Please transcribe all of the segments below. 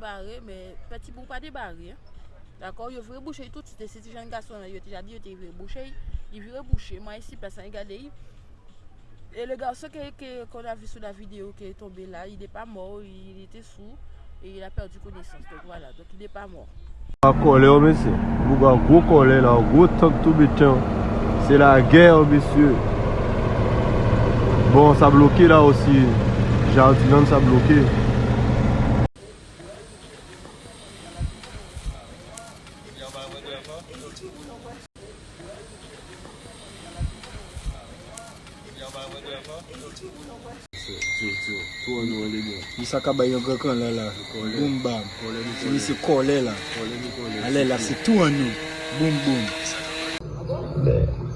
debare, men peti pou pa debare. D'akor, yo vre bouche tout, se ti jan gason yo te jadi, yo te vre bouche, yo vre bouche, man isi pasan yi gade yi. E le gason ke kon avi sou la video ke tombe la, yi de pa mor, yi ete sou, e yi la perdi konesans, donk wala, donk yi de pa mor. A kole yo mese, mou ga gwo kole la, gwo tok tou bitan, se la gen yo mese. Bon, sa bloke la osi, jardin sa bloke. Misa kaba yon la, boum bam, se mi se kole la, ale la se tou an nou, boum boum.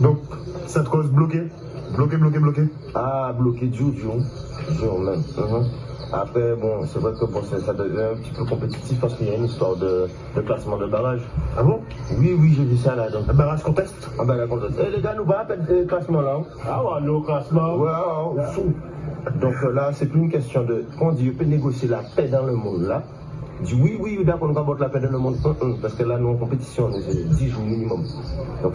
Donc, cette cause bloquée Bloqué, bloqué, bloqué Ah, bloqué du jour. Jour même. Après, bon, c'est vrai que bon, ça, ça devient un petit peu compétitif parce qu'il y a une histoire de, de classement de barrage. Ah bon? Oui, oui, j'ai vu ça là. Donc, Un barrage conteste? Ben, la conteste. Eh, les gars, nous va le classement là. hein. Ah ouais, le classement. Ouais, ouais, ouais, fou. Donc euh, là, c'est plus une question de. Quand on dit, on peut négocier la paix dans le monde là. Dit oui, oui, d'accord, on va voter la paix dans le monde. Parce que là, nous en compétition, nous, c'est 10 jours minimum. Donc,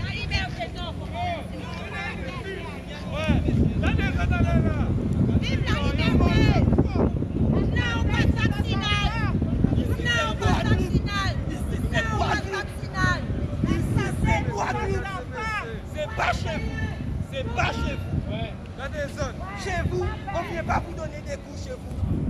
La liberté, non. Vive la liberté. Non au pass vaccinal. Non au pass vaccinal. Non au pass vaccinal. C'est pas chez vous. C'est pas chez vous. Dans Chez vous, on ne vient pas vous donner des coups chez vous.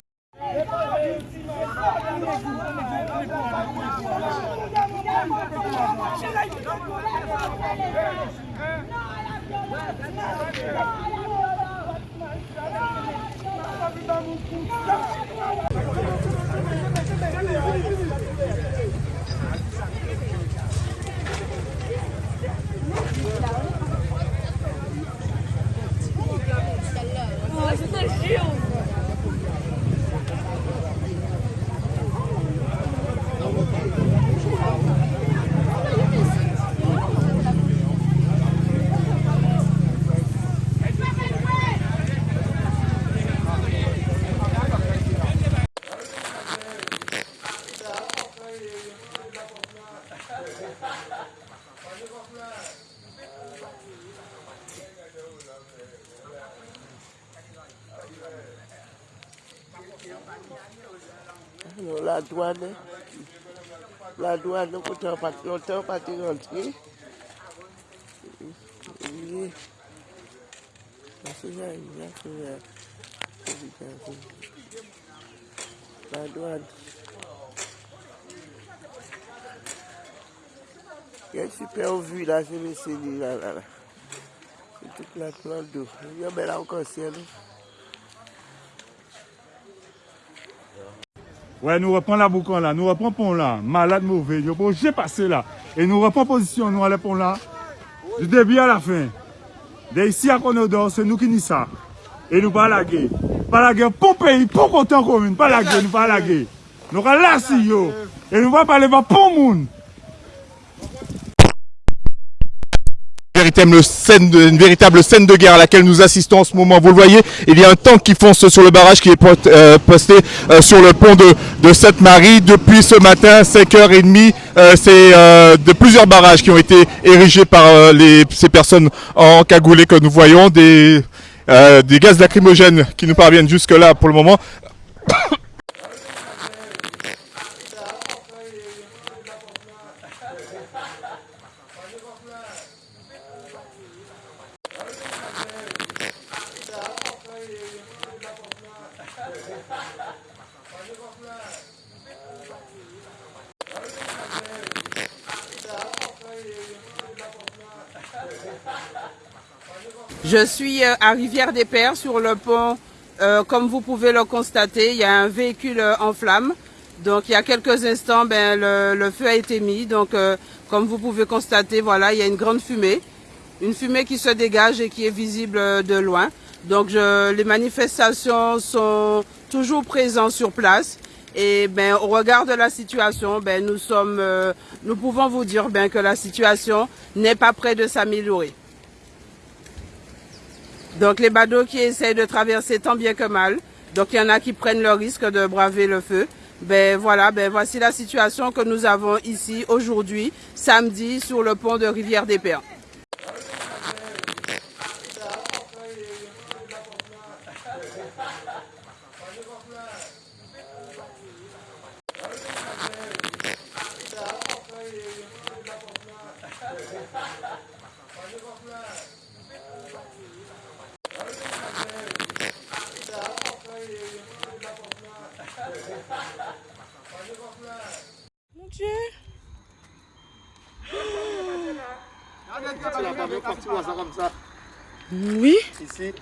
Non, la douane, la douane nou kote an pati, lontan pati rentre. Ouye, masi jan yon kou ya, kou yon kou. La douane. Yon super ouvi la, se mè sè li la la la. Se tout la plan do. Yon mè la ou konsè nou. Ouais, nous reprenons la boucan là, nous reprenons pont là, malade mauvais, yo bon, j'ai passé là. Et nous reprenons position, nous allons pont là, du début à la fin. De ici à Conodor, c'est nous qui n'y ça. Et nous pas laguer. Pas laguer pour pays, pour content commune, pas laguer, nous pas laguer. Nous allons là si yo. Et nous va parler pas pour monde. Une véritable scène de guerre à laquelle nous assistons en ce moment. Vous le voyez, il y a un tank qui fonce sur le barrage qui est euh, posté euh, sur le pont de, de Sainte-Marie depuis ce matin, 5h30. Euh, C'est de plusieurs barrages qui ont été érigés par ces personnes en cagoulé que nous voyons, des, des gaz lacrymogènes qui nous parviennent jusque là pour le moment. Je suis euh, à Rivière-des-Pères sur le pont. Euh, comme vous pouvez le constater, il y a un véhicule euh, en flammes. Donc il y a quelques instants, ben, le, feu a été mis. Donc comme vous pouvez constater, voilà, il y a une grande fumée. Une fumée qui se dégage et qui est visible de loin. Donc les manifestations sont toujours présentes sur place. Et ben, au regard de la situation, ben, nous, pouvons vous dire que la situation n'est pas près de s'améliorer. Donc les badauds qui essayent de traverser tant bien que mal. Donc il y en a qui prennent le risque de braver le feu. Ben voilà, ben voici la situation que nous avons ici aujourd'hui, samedi, sur le pont de Rivière des Pères. Oui. Ici,